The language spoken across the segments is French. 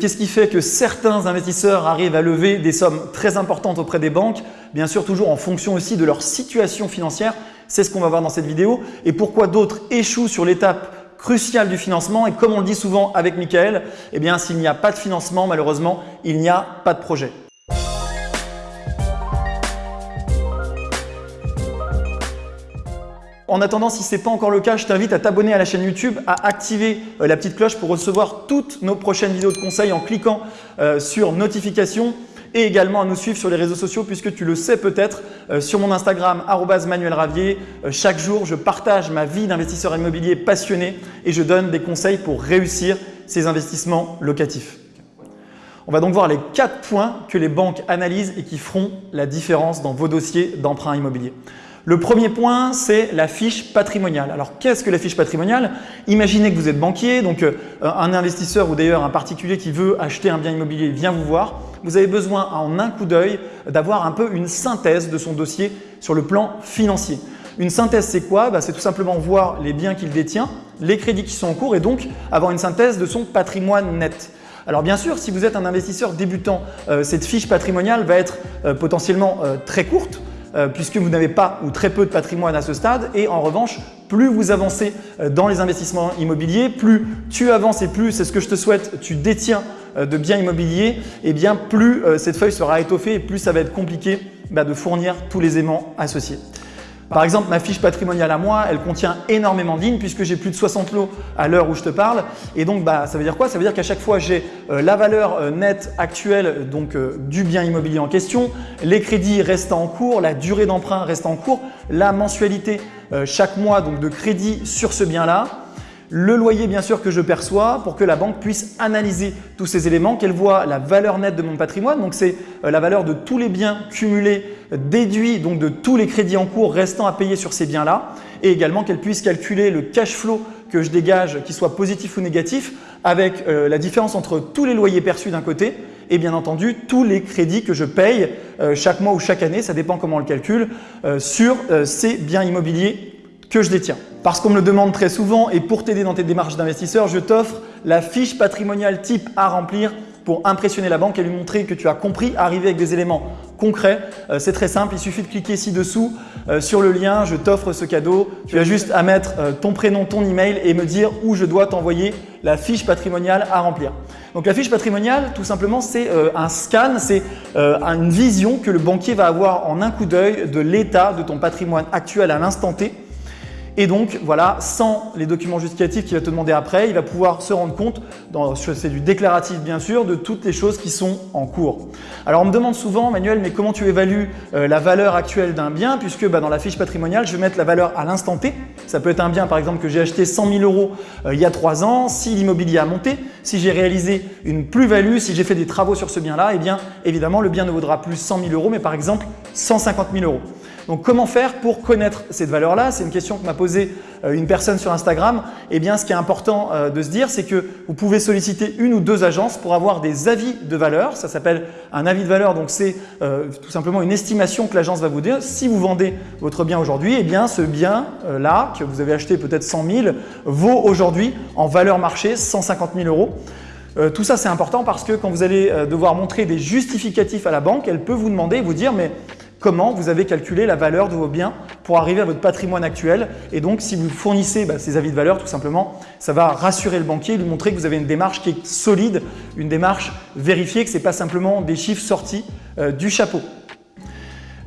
Qu'est-ce qui fait que certains investisseurs arrivent à lever des sommes très importantes auprès des banques? Bien sûr, toujours en fonction aussi de leur situation financière. C'est ce qu'on va voir dans cette vidéo. Et pourquoi d'autres échouent sur l'étape cruciale du financement? Et comme on le dit souvent avec Michael, eh bien s'il n'y a pas de financement, malheureusement, il n'y a pas de projet. En attendant, si ce n'est pas encore le cas, je t'invite à t'abonner à la chaîne YouTube, à activer euh, la petite cloche pour recevoir toutes nos prochaines vidéos de conseils en cliquant euh, sur notification et également à nous suivre sur les réseaux sociaux puisque tu le sais peut-être euh, sur mon Instagram @manuelravier chaque jour je partage ma vie d'investisseur immobilier passionné et je donne des conseils pour réussir ces investissements locatifs. On va donc voir les quatre points que les banques analysent et qui feront la différence dans vos dossiers d'emprunt immobilier. Le premier point, c'est la fiche patrimoniale. Alors, qu'est-ce que la fiche patrimoniale? Imaginez que vous êtes banquier, donc euh, un investisseur ou d'ailleurs un particulier qui veut acheter un bien immobilier vient vous voir. Vous avez besoin en un coup d'œil d'avoir un peu une synthèse de son dossier sur le plan financier. Une synthèse, c'est quoi? Bah, C'est tout simplement voir les biens qu'il détient, les crédits qui sont en cours et donc avoir une synthèse de son patrimoine net. Alors bien sûr, si vous êtes un investisseur débutant, euh, cette fiche patrimoniale va être euh, potentiellement très courte euh, puisque vous n'avez pas ou très peu de patrimoine à ce stade et en revanche, plus vous avancez euh, dans les investissements immobiliers, plus tu avances et plus, c'est ce que je te souhaite, tu détiens euh, de biens immobiliers, et eh bien plus cette feuille sera étoffée et plus ça va être compliqué bah, de fournir tous les aimants associés. Par exemple, ma fiche patrimoniale à moi, elle contient énormément lignes puisque j'ai plus de 60 lots à l'heure où je te parle. Et donc, bah, ça veut dire quoi? Ça veut dire qu'à chaque fois, j'ai euh, la valeur euh, nette actuelle donc, euh, du bien immobilier en question, les crédits restant en cours, la durée d'emprunt restant en cours, la mensualité chaque mois donc, de crédit sur ce bien-là, le loyer bien sûr que je perçois pour que la banque puisse analyser tous ces éléments, qu'elle voit la valeur nette de mon patrimoine, donc c'est euh, la valeur de tous les biens cumulés déduits donc de tous les crédits en cours restant à payer sur ces biens-là et également qu'elle puisse calculer le cash flow que je dégage, qu'il soit positif ou négatif, avec euh, la différence entre tous les loyers perçus d'un côté et bien entendu tous les crédits que je paye euh, chaque mois ou chaque année, ça dépend comment on le calcule, sur ces biens immobiliers que je détiens. Parce qu'on me le demande très souvent et pour t'aider dans tes démarches d'investisseur, je t'offre la fiche patrimoniale type à remplir pour impressionner la banque et lui montrer que tu as compris, arriver avec des éléments concrets. Euh, c'est très simple, il suffit de cliquer ci-dessous euh, sur le lien, je t'offre ce cadeau. Tu as juste à mettre euh, ton prénom, ton email et me dire où je dois t'envoyer la fiche patrimoniale à remplir. Donc la fiche patrimoniale, tout simplement, c'est un scan, c'est une vision que le banquier va avoir en un coup d'œil de l'état de ton patrimoine actuel à l'instant T et donc, voilà, sans les documents justificatifs qu'il va te demander après, il va pouvoir se rendre compte, c'est du déclaratif bien sûr, de toutes les choses qui sont en cours. Alors, on me demande souvent, Manuel, mais comment tu évalues euh, la valeur actuelle d'un bien Puisque bah, dans la fiche patrimoniale, je vais mettre la valeur à l'instant T. Ça peut être un bien, par exemple, que j'ai acheté 100 000 euros euh, il y a trois ans. Si l'immobilier a monté, si j'ai réalisé une plus-value, si j'ai fait des travaux sur ce bien-là, eh bien, évidemment, le bien ne vaudra plus 100 000 euros, mais par exemple 150 000 euros. Donc comment faire pour connaître cette valeur-là? C'est une question que m'a posée euh, une personne sur Instagram. Eh bien, ce qui est important euh, de se dire, c'est que vous pouvez solliciter une ou deux agences pour avoir des avis de valeur. Ça s'appelle un avis de valeur, donc c'est euh, tout simplement une estimation que l'agence va vous dire. Si vous vendez votre bien aujourd'hui, eh bien ce bien-là, que vous avez acheté peut-être 100 000, vaut aujourd'hui en valeur marché 150 000 euros. tout ça, c'est important parce que quand vous allez devoir montrer des justificatifs à la banque, elle peut vous demander, vous dire, mais comment vous avez calculé la valeur de vos biens pour arriver à votre patrimoine actuel. Et donc, si vous fournissez bah, ces avis de valeur, tout simplement, ça va rassurer le banquier, lui montrer que vous avez une démarche qui est solide, une démarche vérifiée, que ce n'est pas simplement des chiffres sortis euh, du chapeau.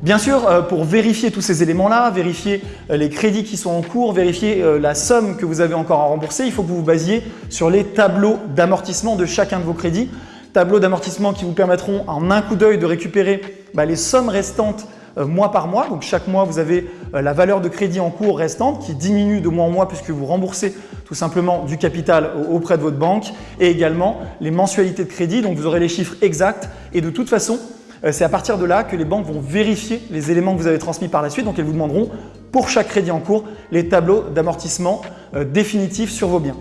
Bien sûr, euh, pour vérifier tous ces éléments-là, vérifier euh, les crédits qui sont en cours, vérifier la somme que vous avez encore à rembourser, il faut que vous vous basiez sur les tableaux d'amortissement de chacun de vos crédits tableaux d'amortissement qui vous permettront en un coup d'œil de récupérer bah, les sommes restantes euh, mois par mois. Donc chaque mois, vous avez euh, la valeur de crédit en cours restante qui diminue de mois en mois puisque vous remboursez tout simplement du capital auprès de votre banque et également les mensualités de crédit. Donc vous aurez les chiffres exacts et de toute façon, euh, c'est à partir de là que les banques vont vérifier les éléments que vous avez transmis par la suite. Donc elles vous demanderont pour chaque crédit en cours les tableaux d'amortissement définitifs sur vos biens.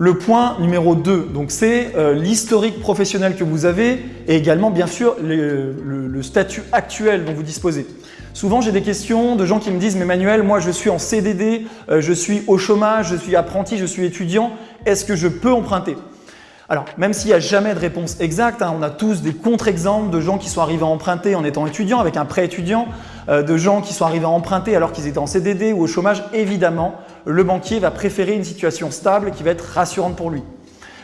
Le point numéro 2, c'est euh, l'historique professionnel que vous avez et également bien sûr le, statut actuel dont vous disposez. Souvent j'ai des questions de gens qui me disent « mais Manuel, moi je suis en CDD, euh, je suis au chômage, je suis apprenti, je suis étudiant, est-ce que je peux emprunter ?» Alors, même s'il n'y a jamais de réponse exacte, hein, on a tous des contre-exemples de gens qui sont arrivés à emprunter en étant étudiants, avec un prêt étudiant, euh, de gens qui sont arrivés à emprunter alors qu'ils étaient en CDD ou au chômage. Évidemment, le banquier va préférer une situation stable qui va être rassurante pour lui.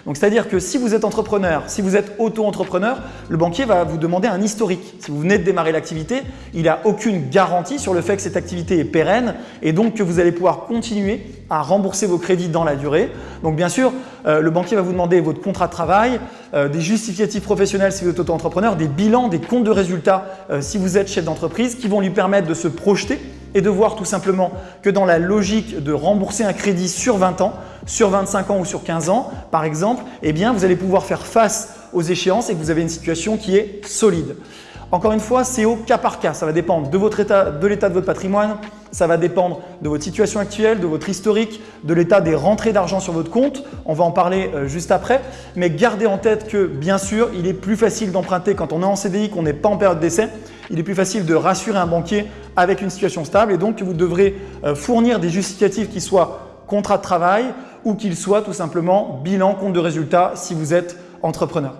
Donc c'est-à-dire que si vous êtes entrepreneur, si vous êtes auto-entrepreneur, le banquier va vous demander un historique. Si vous venez de démarrer l'activité, il n'a aucune garantie sur le fait que cette activité est pérenne et donc que vous allez pouvoir continuer à rembourser vos crédits dans la durée. Donc bien sûr, euh, le banquier va vous demander votre contrat de travail, euh, des justificatifs professionnels si vous êtes auto-entrepreneur, des bilans, des comptes de résultats euh, si vous êtes chef d'entreprise qui vont lui permettre de se projeter et de voir tout simplement que dans la logique de rembourser un crédit sur 20 ans, sur 25 ans ou sur 15 ans, par exemple, eh bien, vous allez pouvoir faire face aux échéances et que vous avez une situation qui est solide. Encore une fois, c'est au cas par cas. Ça va dépendre de votre état, de l'état de votre patrimoine, ça va dépendre de votre situation actuelle, de votre historique, de l'état des rentrées d'argent sur votre compte. On va en parler euh, juste après. Mais gardez en tête que bien sûr, il est plus facile d'emprunter quand on est en CDI, qu'on n'est pas en période d'essai. Il est plus facile de rassurer un banquier avec une situation stable et donc vous devrez euh, fournir des justificatifs qui soient contrat de travail ou qu'ils soient tout simplement bilan, compte de résultat si vous êtes entrepreneur.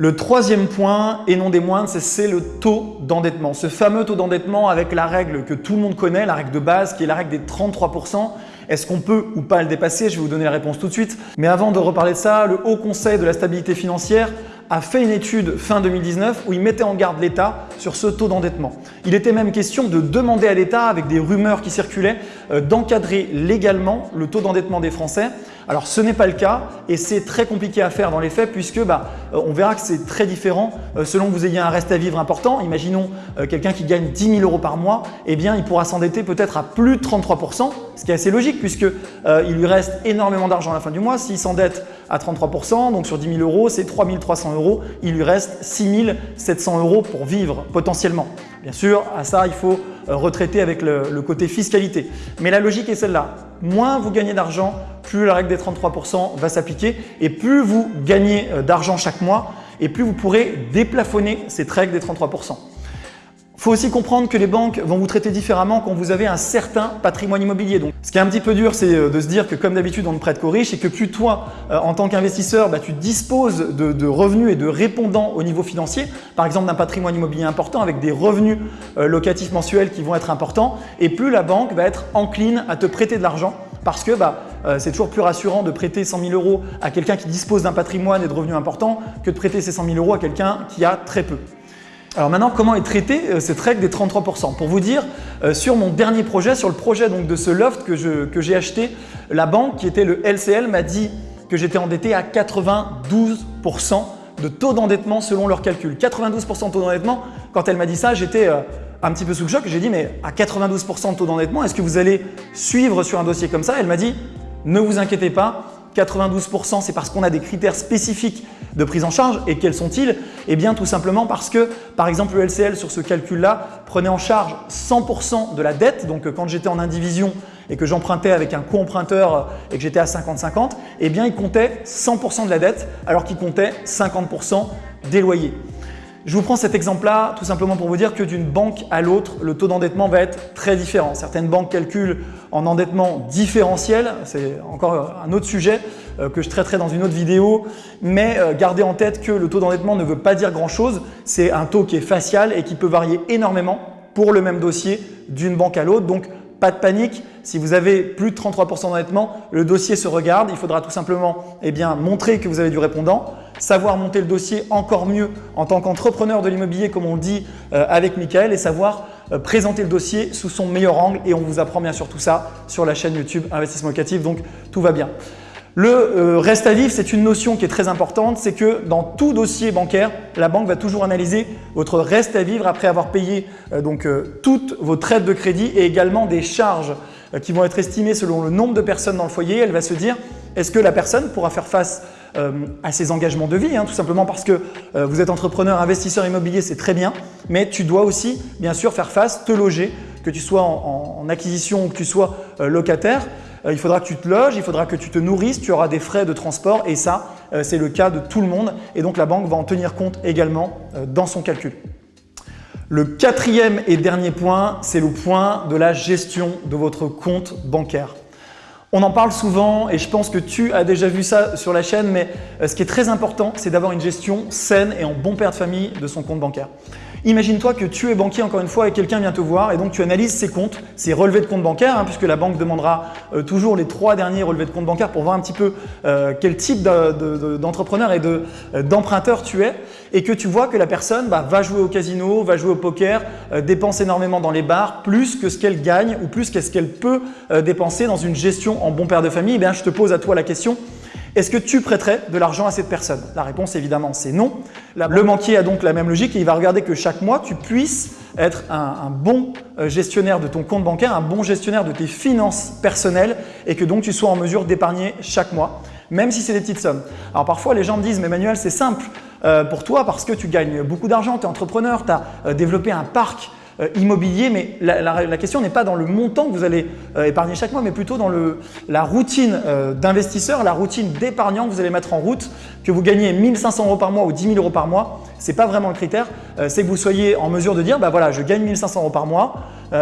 Le troisième point, et non des moindres, c'est le taux d'endettement. Ce fameux taux d'endettement avec la règle que tout le monde connaît, la règle de base qui est la règle des 33%. Est-ce qu'on peut ou pas le dépasser? Je vais vous donner la réponse tout de suite. Mais avant de reparler de ça, le Haut Conseil de la stabilité financière a fait une étude fin 2019 où il mettait en garde l'État sur ce taux d'endettement. Il était même question de demander à l'État, avec des rumeurs qui circulaient, euh, d'encadrer légalement le taux d'endettement des Français. Alors ce n'est pas le cas et c'est très compliqué à faire dans les faits puisque bah, euh, on verra que c'est très différent euh, selon que vous ayez un reste à vivre important. Imaginons quelqu'un qui gagne 10 000 euros par mois, eh bien il pourra s'endetter peut-être à plus de 33% ce qui est assez logique puisque il lui reste énormément d'argent à la fin du mois. S'il s'endette à 33% donc sur 10 000 euros, c'est 3 300 euros. Il lui reste 6 700 euros pour vivre potentiellement. Bien sûr, à ça, il faut euh, retraiter avec le, côté fiscalité. Mais la logique est celle-là. Moins vous gagnez d'argent, plus la règle des 33% va s'appliquer et plus vous gagnez euh, d'argent chaque mois et plus vous pourrez déplafonner cette règle des 33%. Il faut aussi comprendre que les banques vont vous traiter différemment quand vous avez un certain patrimoine immobilier. Donc, ce qui est un petit peu dur, c'est euh, de se dire que comme d'habitude, on ne prête qu'aux riches et que plus toi, euh, en tant qu'investisseur, bah, tu disposes de, revenus et de répondants au niveau financier, par exemple d'un patrimoine immobilier important avec des revenus euh, locatifs mensuels qui vont être importants, et plus la banque va être encline à te prêter de l'argent parce que bah, c'est toujours plus rassurant de prêter 100 000 euros à quelqu'un qui dispose d'un patrimoine et de revenus importants que de prêter ces 100 000 euros à quelqu'un qui a très peu. Alors maintenant, comment est traitée euh, cette règle des 33% Pour vous dire, euh, sur mon dernier projet, sur le projet de ce loft que j'ai acheté, la banque qui était le LCL m'a dit que j'étais endetté à 92% de taux d'endettement selon leurs calculs. 92% de taux d'endettement, quand elle m'a dit ça, j'étais euh, un petit peu sous le choc. J'ai dit, mais à 92% de taux d'endettement, est-ce que vous allez suivre sur un dossier comme ça? Elle m'a dit, ne vous inquiétez pas, 92%, c'est parce qu'on a des critères spécifiques de prise en charge. Et quels sont-ils? Eh bien, tout simplement parce que, par exemple, le LCL sur ce calcul-là prenait en charge 100% de la dette. Donc, quand j'étais en indivision et que j'empruntais avec un co-emprunteur et que j'étais à 50-50, eh bien, il comptait 100% de la dette alors qu'il comptait 50% des loyers. Je vous prends cet exemple-là tout simplement pour vous dire que d'une banque à l'autre, le taux d'endettement va être très différent. Certaines banques calculent en endettement différentiel, c'est encore un autre sujet euh, que je traiterai dans une autre vidéo, mais euh, gardez en tête que le taux d'endettement ne veut pas dire grand-chose. C'est un taux qui est facial et qui peut varier énormément pour le même dossier d'une banque à l'autre. Donc, pas de panique, si vous avez plus de 33% d'endettement, le dossier se regarde. Il faudra tout simplement eh montrer que vous avez du répondant, savoir monter le dossier encore mieux en tant qu'entrepreneur de l'immobilier comme on dit euh, avec Michael et savoir euh, présenter le dossier sous son meilleur angle et on vous apprend bien sûr tout ça sur la chaîne YouTube Investissement Locatif donc tout va bien. Le euh, reste à vivre, c'est une notion qui est très importante, c'est que dans tout dossier bancaire, la banque va toujours analyser votre reste à vivre après avoir payé donc toutes vos traites de crédit et également des charges qui vont être estimées selon le nombre de personnes dans le foyer. Elle va se dire, est-ce que la personne pourra faire face euh, à ses engagements de vie, hein, tout simplement parce que euh, vous êtes entrepreneur, investisseur immobilier, c'est très bien, mais tu dois aussi bien sûr faire face, te loger, que tu sois en, acquisition ou que tu sois euh, locataire. il faudra que tu te loges, il faudra que tu te nourrisses, tu auras des frais de transport et ça, c'est le cas de tout le monde et donc la banque va en tenir compte également dans son calcul. Le quatrième et dernier point, c'est le point de la gestion de votre compte bancaire. On en parle souvent et je pense que tu as déjà vu ça sur la chaîne, mais euh, ce qui est très important, c'est d'avoir une gestion saine et en bon père de famille de son compte bancaire. Imagine-toi que tu es banquier encore une fois et quelqu'un vient te voir et donc tu analyses ses comptes, ses relevés de compte bancaire, hein, puisque la banque demandera euh, toujours les trois derniers relevés de compte bancaire pour voir un petit peu euh, quel type d'entrepreneur et euh, d'emprunteur tu es et que tu vois que la personne bah, va jouer au casino, va jouer au poker, dépense énormément dans les bars, plus que ce qu'elle gagne ou plus que ce qu'elle peut dépenser dans une gestion en bon père de famille, eh bien, je te pose à toi la question, est-ce que tu prêterais de l'argent à cette personne? La réponse évidemment c'est non. Le banquier a donc la même logique et il va regarder que chaque mois tu puisses être un, bon euh, gestionnaire de ton compte bancaire, un bon gestionnaire de tes finances personnelles et que donc tu sois en mesure d'épargner chaque mois, même si c'est des petites sommes. Alors parfois les gens me disent mais Manuel c'est simple euh, pour toi parce que tu gagnes beaucoup d'argent, tu es entrepreneur, tu as euh, développé un parc immobilier, mais la, question n'est pas dans le montant que vous allez euh, épargner chaque mois, mais plutôt dans la routine euh, d'investisseur, la routine d'épargnant que vous allez mettre en route, que vous gagnez 1500 euros par mois ou 10 000 euros par mois, ce n'est pas vraiment le critère, c'est que vous soyez en mesure de dire, bah voilà, je gagne 1500 euros par mois,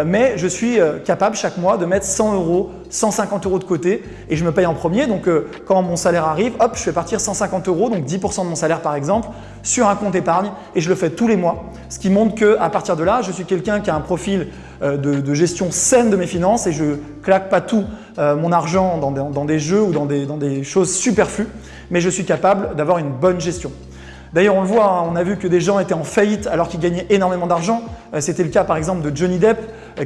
mais je suis capable chaque mois de mettre 100 euros, 150 euros de côté et je me paye en premier. Donc, quand mon salaire arrive, hop, je fais partir 150 euros, donc 10% de mon salaire par exemple, sur un compte épargne et je le fais tous les mois. Ce qui montre qu'à partir de là, je suis quelqu'un qui a un profil euh, de, gestion saine de mes finances et je claque pas tout euh, mon argent dans des, jeux ou dans des, choses superflues, mais je suis capable d'avoir une bonne gestion. D'ailleurs, on le voit, hein, on a vu que des gens étaient en faillite alors qu'ils gagnaient énormément d'argent. Euh, c'était le cas par exemple de Johnny Depp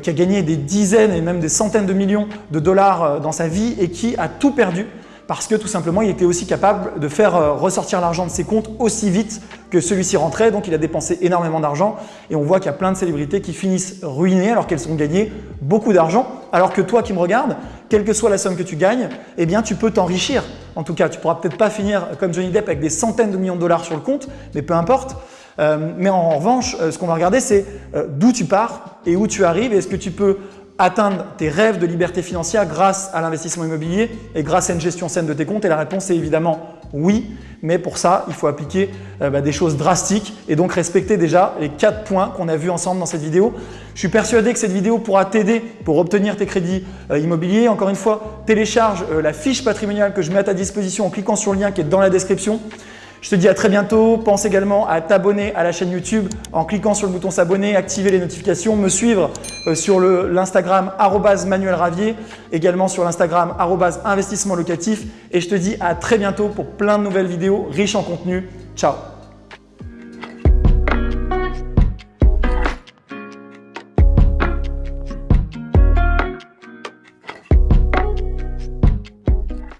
qui a gagné des dizaines et même des centaines de millions de dollars dans sa vie et qui a tout perdu parce que tout simplement, il était aussi capable de faire euh, ressortir l'argent de ses comptes aussi vite que celui-ci rentrait. Donc, il a dépensé énormément d'argent et on voit qu'il y a plein de célébrités qui finissent ruinées alors qu'elles ont gagné beaucoup d'argent. Alors que toi qui me regardes, quelle que soit la somme que tu gagnes, eh bien, tu peux t'enrichir. En tout cas, tu pourras peut-être pas finir comme Johnny Depp avec des centaines de millions de dollars sur le compte, mais peu importe. Euh, mais en revanche, euh, ce qu'on va regarder, c'est d'où tu pars et où tu arrives est-ce que tu peux atteindre tes rêves de liberté financière grâce à l'investissement immobilier et grâce à une gestion saine de tes comptes? Et la réponse est évidemment oui, mais pour ça, il faut appliquer euh, bah, des choses drastiques et donc respecter déjà les quatre points qu'on a vus ensemble dans cette vidéo. Je suis persuadé que cette vidéo pourra t'aider pour obtenir tes crédits euh, immobiliers. Encore une fois, télécharge euh, la fiche patrimoniale que je mets à ta disposition en cliquant sur le lien qui est dans la description. Je te dis à très bientôt. Pense également à t'abonner à la chaîne YouTube en cliquant sur le bouton s'abonner, activer les notifications, me suivre euh, sur l'Instagram Manuel Ravier, également sur l'Instagram investissement locatif. Et je te dis à très bientôt pour plein de nouvelles vidéos riches en contenu. Ciao